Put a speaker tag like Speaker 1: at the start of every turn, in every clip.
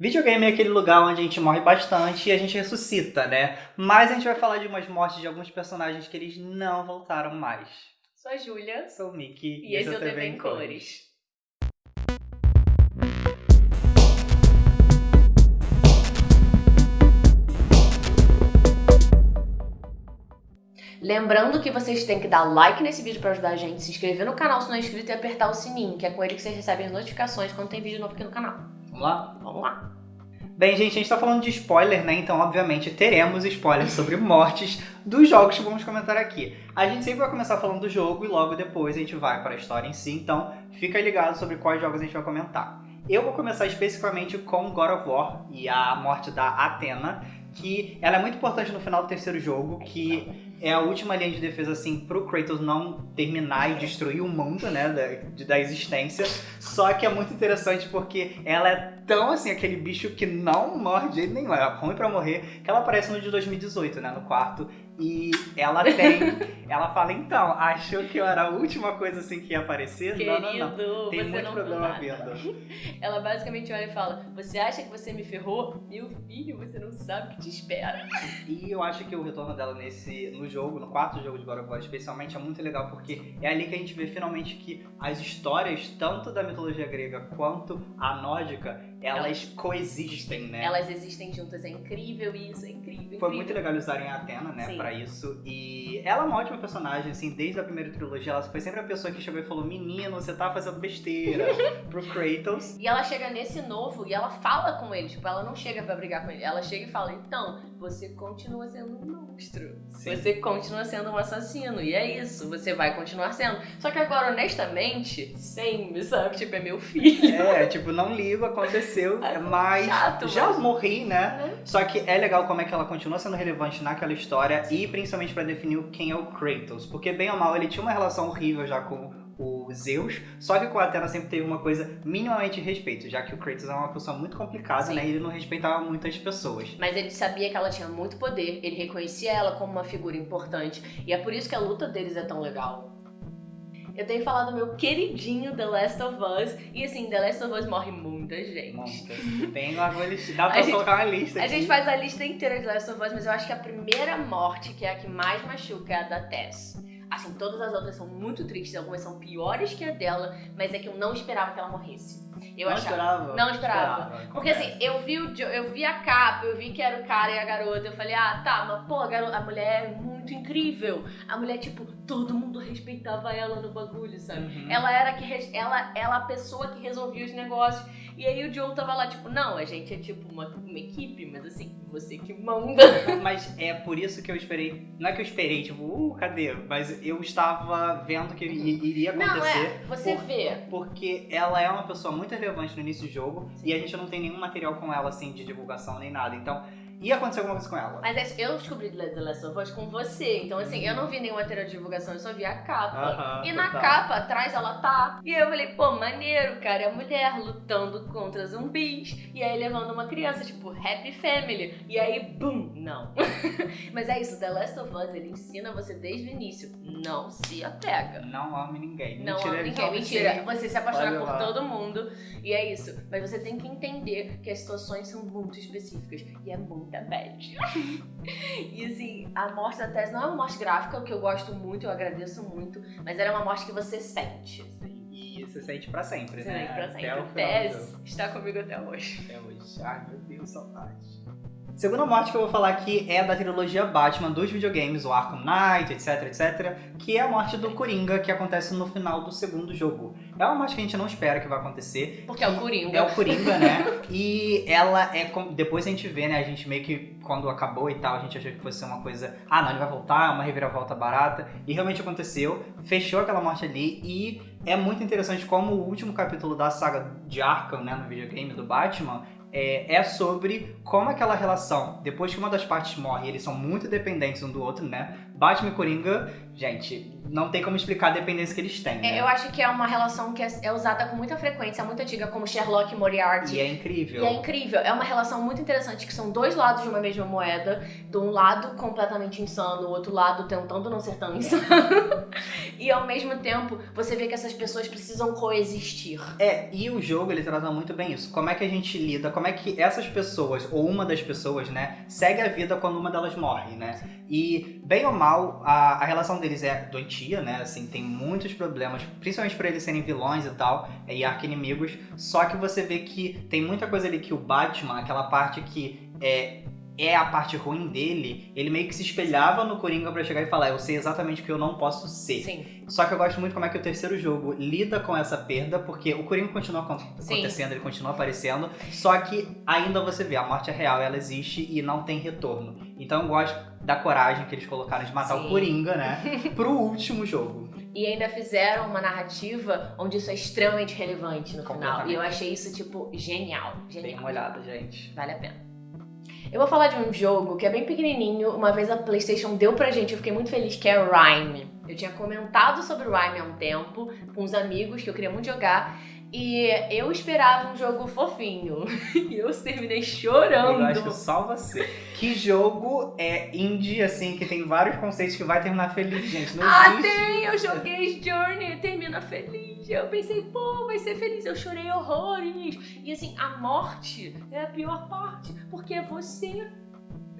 Speaker 1: Videogame é aquele lugar onde a gente morre bastante e a gente ressuscita, né? Mas a gente vai falar de umas mortes de alguns personagens que eles não voltaram mais.
Speaker 2: Sou a Júlia.
Speaker 1: Sou o Mickey.
Speaker 2: E, esse é o TV em Cores. Lembrando que vocês têm que dar like nesse vídeo para ajudar a gente, se inscrever no canal se não é inscrito e apertar o sininho, que é com ele que vocês recebem as notificações quando tem vídeo novo aqui no canal.
Speaker 1: Vamos lá?
Speaker 2: Vamos lá!
Speaker 1: Bem, gente, a gente tá falando de spoiler, né? Então, obviamente, teremos spoilers sobre mortes dos jogos que vamos comentar aqui. A gente sempre vai começar falando do jogo e logo depois a gente vai para a história em si, então fica ligado sobre quais jogos a gente vai comentar. Eu vou começar especificamente com God of War e a morte da Athena, que ela é muito importante no final do terceiro jogo, que é a última linha de defesa, assim, pro Kratos não terminar e destruir o mundo, né, da, da existência. Só que é muito interessante porque ela é tão, assim, aquele bicho que não morre de jeito nenhum. É ruim pra morrer, que ela aparece no de 2018, né, no quarto. E ela tem. ela fala, então, achou que eu era a última coisa assim que ia aparecer?
Speaker 2: Querido,
Speaker 1: não, não, não. Tem muito
Speaker 2: não
Speaker 1: problema vindo.
Speaker 2: Ela basicamente olha e fala: Você acha que você me ferrou? Meu filho, você não sabe o que te espera.
Speaker 1: E eu acho que o retorno dela nesse no jogo, no quarto jogo de God of War, especialmente, é muito legal porque é ali que a gente vê finalmente que as histórias, tanto da mitologia grega quanto a nórdica, elas coexistem, né?
Speaker 2: Elas existem juntas, é incrível isso, é incrível.
Speaker 1: Foi
Speaker 2: incrível.
Speaker 1: muito legal usarem a Athena, né,
Speaker 2: Sim.
Speaker 1: pra isso. E ela é uma ótima personagem, assim, desde a primeira trilogia. Ela foi sempre a pessoa que chegou e falou: Menino, você tá fazendo besteira pro Kratos.
Speaker 2: E ela chega nesse novo e ela fala com ele, tipo, ela não chega pra brigar com ele, ela chega e fala, então, você continua sendo um monstro.
Speaker 1: Sim.
Speaker 2: Você continua sendo um assassino, e é isso, você vai continuar sendo. Só que agora, honestamente, sem, sabe, tipo, é meu filho.
Speaker 1: É, tipo, não ligo, aconteceu,
Speaker 2: É
Speaker 1: mas
Speaker 2: chato,
Speaker 1: já
Speaker 2: mas-
Speaker 1: morri, né?
Speaker 2: Né?
Speaker 1: Só que é legal como é que ela continua sendo relevante naquela história e principalmente pra definir quem é o Kratos. Porque, bem ou mal, ele tinha uma relação horrível já com o Zeus, só que com a Athena sempre teve uma coisa minimamente de respeito, já que o Kratos é uma pessoa muito complicada,
Speaker 2: Sim.
Speaker 1: né? E ele não respeitava muitas pessoas.
Speaker 2: Mas ele sabia que ela tinha muito poder, ele reconhecia ela como uma figura importante, e é por isso que a luta deles é tão legal. Eu tenho falado do meu queridinho The Last of Us, e assim, The Last of Us morre muita gente.
Speaker 1: Monta. Tem uma lista. Dá pra
Speaker 2: A gente-
Speaker 1: colocar uma lista
Speaker 2: A
Speaker 1: aqui.
Speaker 2: gente faz a lista inteira de Last of Us, mas eu acho que a primeira morte, que é a que mais machuca, é a da Tess. Assim, todas as outras são muito tristes, algumas são piores que a dela, mas é que eu não esperava que ela morresse. Eu
Speaker 1: não
Speaker 2: achava.
Speaker 1: esperava?
Speaker 2: Não esperava. Porque
Speaker 1: Acontece.
Speaker 2: assim, eu vi, o eu vi a capa, eu vi que era o cara e a garota, eu falei, ah, tá, mas pô, a, garo- a mulher é muito incrível. A mulher, tipo, todo mundo respeitava ela no bagulho, sabe?
Speaker 1: Uhum.
Speaker 2: Ela era que ela, ela a pessoa que resolvia os negócios. E aí o Joe tava lá, tipo, não, a gente é tipo uma, uma equipe, mas assim, você que manda.
Speaker 1: Mas é por isso que eu esperei. Não é que eu esperei, tipo, uh, cadê? Mas eu estava vendo que iria
Speaker 2: Não,
Speaker 1: acontecer.
Speaker 2: é, você
Speaker 1: por-
Speaker 2: vê.
Speaker 1: Porque ela é uma pessoa muito relevante no início do jogo e a gente não tem nenhum material com ela, assim, de divulgação nem nada. Então, ia acontecer alguma coisa com ela.
Speaker 2: Mas é- eu descobri The Last of Us com você, então assim, eu não vi nenhum material de divulgação, eu só vi a capa.
Speaker 1: Aham,
Speaker 2: E na capa, atrás ela tá. E eu falei, pô, maneiro, cara. É a mulher lutando contra zumbis. E aí levando uma criança, tipo, Happy Family. E aí, bum, não. Mas é isso, The Last of Us, ele ensina você desde o início. Não se apega.
Speaker 1: Não ame ninguém.
Speaker 2: Não
Speaker 1: Mentira,
Speaker 2: ama
Speaker 1: ele
Speaker 2: ninguém, mentira.
Speaker 1: sei.
Speaker 2: Você se apaixona por
Speaker 1: lá.
Speaker 2: todo mundo. E é isso. Mas você tem que entender que as situações são muito específicas. E é muita bad. e assim, a morte da Tess não é uma morte gráfica, o que eu gosto muito, eu agradeço muito. Mas ela é uma morte que você sente.
Speaker 1: E você sente pra sempre,
Speaker 2: Você
Speaker 1: né?
Speaker 2: sente pra
Speaker 1: Até
Speaker 2: sempre.
Speaker 1: o final do
Speaker 2: Tess está comigo até hoje.
Speaker 1: Até hoje. Ai, meu Deus, saudade. Segunda morte que eu vou falar aqui é da trilogia Batman dos videogames, o Arkham Knight, etc, etc, que é a morte do Coringa que acontece no final do segundo jogo. É uma morte que a gente não espera que vai acontecer.
Speaker 2: Porque é o Coringa.
Speaker 1: É o Coringa, né? E ela é. Depois a gente vê, né? A gente meio que, quando acabou e tal, a gente achou que fosse ser uma coisa. Ah, não, ele vai voltar, uma reviravolta barata. E realmente aconteceu. Fechou aquela morte ali. E é muito interessante como o último capítulo da saga de Arkham, né? No videogame do Batman. É, é sobre como aquela relação, depois que uma das partes morre, eles são muito dependentes um do outro, né? Batman e Coringa, gente, não tem como explicar a dependência que eles têm. Né?
Speaker 2: É, eu acho que é uma relação que é, é usada com muita frequência, é muito antiga, como Sherlock e Moriarty.
Speaker 1: E é incrível.
Speaker 2: E é incrível. É uma relação muito interessante, que são dois lados de uma mesma moeda. De um lado completamente insano, o outro lado tentando não ser tão insano. e ao mesmo tempo, você vê que essas pessoas precisam coexistir.
Speaker 1: É, e o jogo, ele trata muito bem isso. Como é que a gente lida, como é que essas pessoas, ou uma das pessoas, né, segue a vida quando uma delas morre, né? E, bem ou mal, a, a relação deles é doentia, né? Assim, tem muitos problemas, principalmente por eles serem vilões e tal, e arqui-inimigos. Só que você vê que tem muita coisa ali que o Batman, aquela parte que é é a parte ruim dele, ele meio que se espelhava no Coringa para chegar e falar, eu sei exatamente o que eu não posso ser.
Speaker 2: Sim.
Speaker 1: Só que eu gosto muito como é que o terceiro jogo lida com essa perda, porque o Coringa continua acontecendo, Sim. ele continua aparecendo, só que ainda você vê, a morte é real, ela existe e não tem retorno. Então eu gosto da coragem que eles colocaram de matar Sim. o Coringa, né, pro último jogo.
Speaker 2: E ainda fizeram uma narrativa onde isso é extremamente relevante no final. E eu achei isso, tipo, genial. Genial.
Speaker 1: Dê uma olhada, gente.
Speaker 2: Vale a pena. Eu vou falar de um jogo que é bem pequenininho, uma vez a PlayStation deu pra gente, eu fiquei muito feliz, que é Rhyme. Eu tinha comentado sobre Rhyme há um tempo com uns amigos que eu queria muito jogar. E eu esperava um jogo fofinho. E eu terminei chorando.
Speaker 1: Eu acho que só você. Que jogo é indie, assim, que tem vários conceitos que vai terminar feliz, gente? Não
Speaker 2: ah,
Speaker 1: existe.
Speaker 2: tem! Eu joguei Journey termina feliz. Eu pensei, pô, vai ser feliz. Eu chorei horrores. E assim, a morte é a pior parte. Porque é você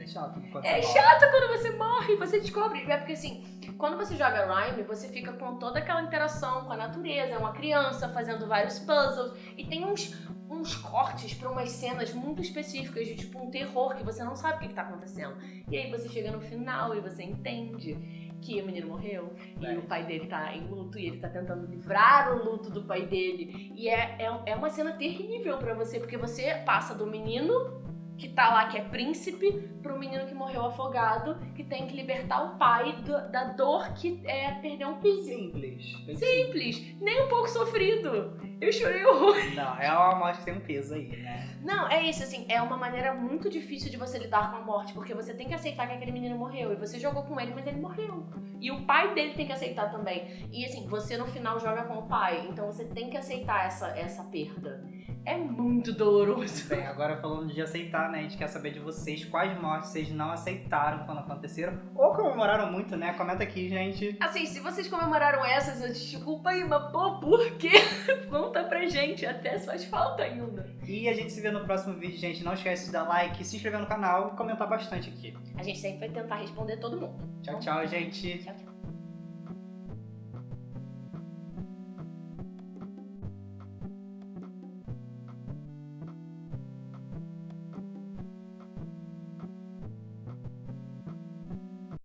Speaker 1: é chato.
Speaker 2: É chato quando você morre, você descobre. É porque assim, quando você joga Rhyme, você fica com toda aquela interação com a natureza, é uma criança fazendo vários puzzles e tem uns, uns cortes para umas cenas muito específicas de tipo um terror que você não sabe o que, está acontecendo. E aí você chega no final e você entende que o menino morreu é. e o pai dele tá em luto e ele tá tentando livrar o luto do pai dele. E é, é, é uma cena terrível para você, porque você passa do menino que tá lá, que é príncipe, pro menino que morreu afogado, que tem que libertar o pai do, da dor que é perder um filho.
Speaker 1: Simples.
Speaker 2: Simples. Nem um pouco sofrido. Eu chorei horror.
Speaker 1: Não, é uma morte que tem um peso aí, né?
Speaker 2: Não, é isso, assim, é uma maneira muito difícil de você lidar com a morte, porque você tem que aceitar que aquele menino morreu. E você jogou com ele, mas ele morreu. E o pai dele tem que aceitar também. E assim, você no final joga com o pai, então você tem que aceitar essa, essa perda. É muito doloroso.
Speaker 1: Bem, agora falando de aceitar, né? A gente quer saber de vocês quais mortes vocês não aceitaram quando aconteceram ou comemoraram muito, né? Comenta aqui, gente.
Speaker 2: Assim, se vocês comemoraram essas, eu desculpa aí, mas pô, por quê? Conta pra gente, até faz falta ainda.
Speaker 1: E a gente se vê no próximo vídeo, gente. Não esquece de dar like, se inscrever no canal e comentar bastante aqui.
Speaker 2: A gente sempre vai tentar responder todo mundo.
Speaker 1: Tchau, tchau, gente.
Speaker 2: Tchau, tchau.